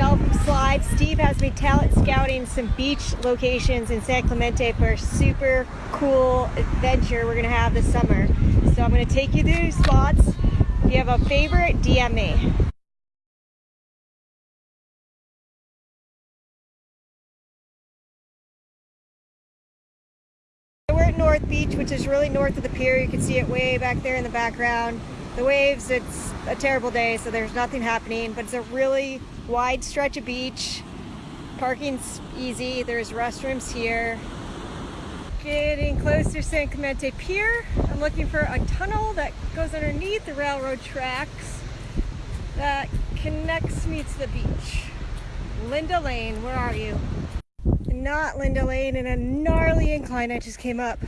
From Slide. Steve has me talent scouting some beach locations in San Clemente for a super cool adventure we're gonna have this summer. So I'm gonna take you through spots. If you have a favorite, DM me. We're at North Beach, which is really north of the pier. You can see it way back there in the background. The waves, it's a terrible day, so there's nothing happening, but it's a really wide stretch of beach. Parking's easy. There's restrooms here. Getting close to San Clemente Pier. I'm looking for a tunnel that goes underneath the railroad tracks that connects me to the beach. Linda Lane, where are you? Not Linda Lane in a gnarly incline I just came up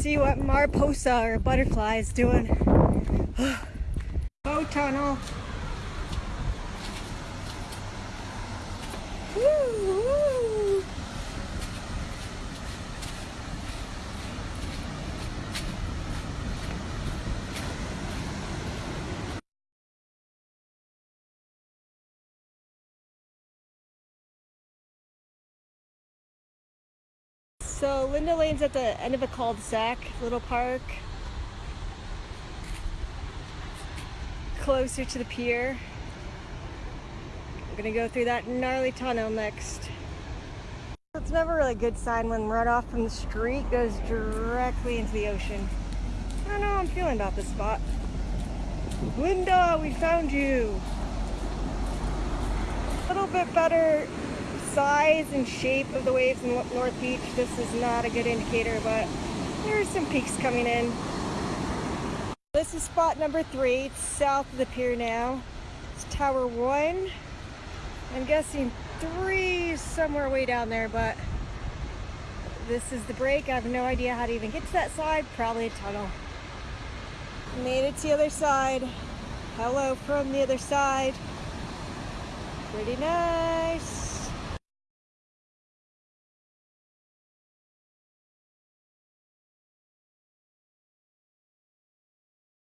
see what Mariposa or butterfly is doing. Bow tunnel. Woo, So Linda Lane's at the end of a cul-de-sac, little park. Closer to the pier. I'm gonna go through that gnarly tunnel next. It's never really a good sign when runoff from the street goes directly into the ocean. I don't know how I'm feeling about this spot. Linda, we found you. A little bit better size and shape of the waves in North Beach, this is not a good indicator, but there are some peaks coming in. This is spot number three. It's south of the pier now. It's Tower One. I'm guessing three is somewhere way down there, but this is the break. I have no idea how to even get to that side. Probably a tunnel. Made it to the other side. Hello from the other side. Pretty nice.